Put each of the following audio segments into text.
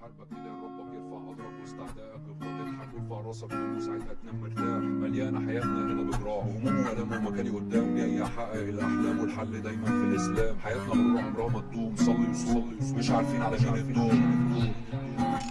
حاربك ايدين ربك يرفع قدرك وسط اعدائك افضل اضحك وارفع راسك فوق وساعتها تنام مرتاح. مليانه حياتنا هنا بجراح هموم والام ومكاني قدام جاي احقق الاحلام والحل دايما في الإسلام. حياتنا غرور عمرها ما تدوم صلي وصلي مش عارفين على مين الدوم.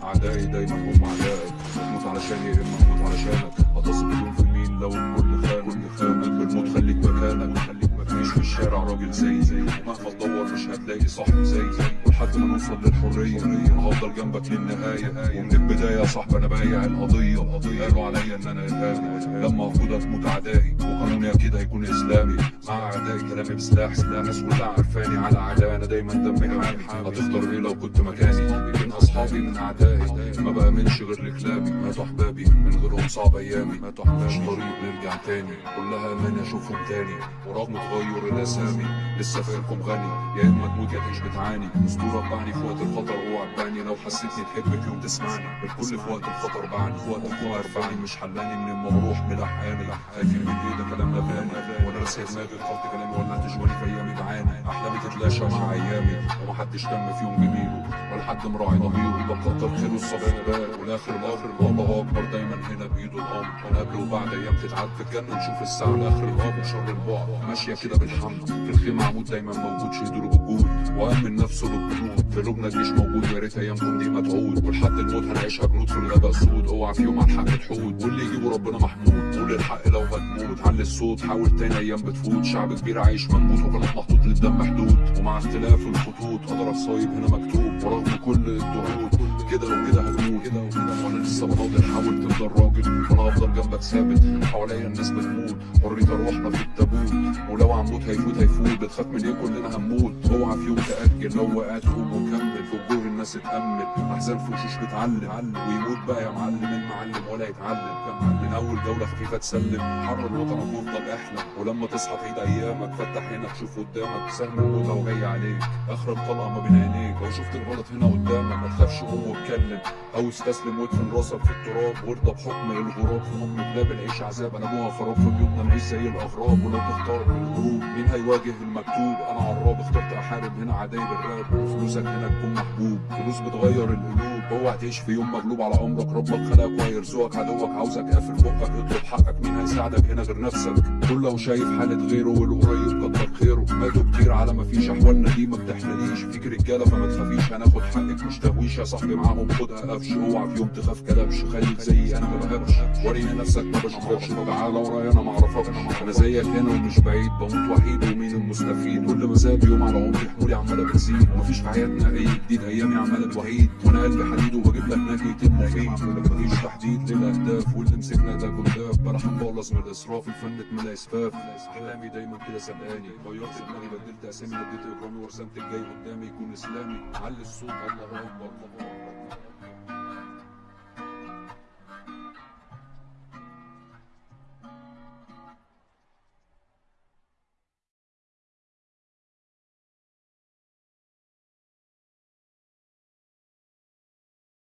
أعدائي دايما هم أعدائك. تموت علشاني يا اما تموت علشانك هتصل اليوم في مين لو الكل خان. كل خانك بالموت خليك مكانك. خليك مفيش في الشارع راجل زي. زي مهما تدور مش هتلاقي صاحب زي زي. ولحد ما نوصل للحرية. أنا هفضل جنبك للنهاية. ومن البداية يا صاحبي أنا بايع القضية. قالوا عليا إن أنا ارهابي لما افقد هتموت اعدائي وقانوني أكيد هيكون إسلامي. مع أعدائي كلامي بسلاح سلاح الناس كلها عارفاني. على أعدائي أنا دايما دمي حامي هتختار إيه لو كنت مكاني؟ يمكن أصحابي من أعدائي. ما بأمنش غير لكلابي ماتوا احبابي من غيرهم صعب أيامي. ماتوا احبابي طريق نرجع تاني. كلها أمان أشوفهم تاني. ورغم تغير الاسامي لسه فاكركم غني. يا إما تموت يا تعيش بتعاني. اسطوره بعني في وقت الخطر اوعى تبعني لو حسيتني تحبك يوم تسمعني. الكل في وقت الخطر بعني في وقت الخطر. بعني مش حلاني من المروح ملحقاني خايفين من إيه ده كلام نباني وأنا راسي دماغي خلط كلامي ولا تشوالي في أيامي بعاني. أحلامي تتلاشى مع أيامي ومحدش تم في يوم جميله. ولا حد مراعي ضميره يبقى كتر خيره والآخر الآخر الله اكبر دايما هنا بايده الامر قبل وبعد أيام تتعد في الجنه نشوف الساعة لاخر الامر شر البعد. ماشية كده بالحمد في الخيمة عمود دايما موجود شهدوله بالجود وامن نفسه بالجنود في لبنى الجيش موجود يا ريت ايامكم دي ما تعود. ولحد الموت هنعيشها جنود في الغابة السود اوعى في يوم الحق تحود. واللي يجيبه ربنا محمود قول الحق لو هتموت علي الصوت. حاول تاني أيام بتفوت شعب كبير عايش مكبوت وكانت محطوط للدم حدود ومع اختلاف الخطوط قدر الصايب هنا مكتوب ورغم كل الضغوط كده وكده هتموت كده وكده. وأنا لسه بناضل حاول تفضل راجل وأنا هفضل جنبك ثابت. حواليا الناس بتموت. حرية ارواحنا في التابوت. ولو هنموت هيفوت هيفوت بتخاف من إيه؟ كلنا هنموت. اوعى في يوم تأجل لو وقعت قوم وكمل في وجوه الناس اتأمل. أحزان في وشوش بتعلم. ويموت بقى يا معلم المعلم ولا يتعلم. من أول جولة خفيفة تسلم. حرر وطنك وافضل احلم ولما تصحى تعيد أيامك فتح عينك شوف قدامك. سهم الموت اهو جاي عليك. اخر الطلقه ما بين عينيك. لو شفت الغلط هنا قدامك ما تخافش قوم واتكلم. أو استسلم وادفن راسك في التراب. وارضى بحكم الغراب. في أم كلاب العيش عذاب أنا أبوها خراب في بيوتنا. نعيش زي الاغراب ولو تختار من الهروب مين هيواجه المكتوب؟ أنا عراب اخترت أحارب هنا عدايب الراب فلوسك هنا تكون محبوب فلوس بتغير القلوب. اوعى تعيش في يوم مغلوب على أمرك. ربك خلقك وهيرزقك. عدوك عاوزك قافل بقك اطلب حقك. مين هيساعدك هنا غير نفسك؟ كله شايف حالة غيره والقريب كتر خيره. ماتوا كتير على ما فيش احوالنا دي ما بتحلاليش فيك رجالة فما تخافيش هناخد حقك مش تهويش. يا صاحبي معاهم خدها قفش اوعى في يوم تخاف كلبش. خليك زيي أنا ما بهبش وريني نفسك ما بشوفكش تعالى ورايا أنا أنا زيك هنا ومش بعيد بموت وحيد ومين المستفيد؟ كل ما زاد يوم على عمري حمولي عمالة بتزيد. ومفيش في حياتنا أي جديد أيامي عمالة توحيد وأنا قلبي حديد وبجيب لك ناجي المفيد مفيش تحديد للأهداف واللي مسكنا ده كداب بلا مخلص من الإسراف الفن اتملى إسفاف. أحلامي دايما كده سبقاني غيرت دماغي بدلت أسامي نديت إجرامي ورسمت الجاي قدامي يكون إسلامي. علي الصوت الله أكبر.